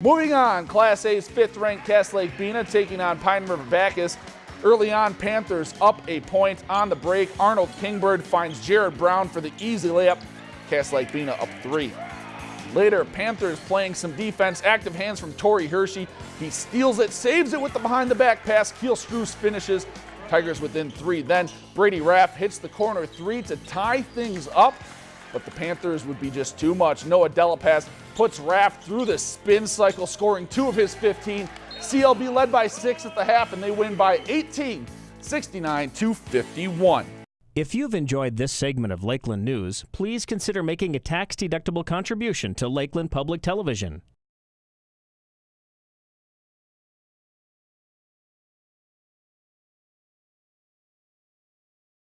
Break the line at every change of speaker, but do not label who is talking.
Moving on, Class A's fifth-ranked Cass Lake Bena taking on Pine River Backus. Early on, Panthers up a point on the break. Arnold Kingbird finds Jared Brown for the easy layup. Cass Lake Bena up three. Later, Panthers playing some defense. Active hands from Torrey Hershey. He steals it, saves it with the behind the back pass. Keel Struce finishes. Tigers within three. Then Brady Raff hits the corner three to tie things up. But the Panthers would be just too much. Noah Delapass puts Raff through the spin cycle, scoring two of his 15. CLB led by six at the half, and they win by 18, 69 to 51.
If you've enjoyed this segment of Lakeland News, please consider making a tax-deductible contribution to Lakeland Public Television.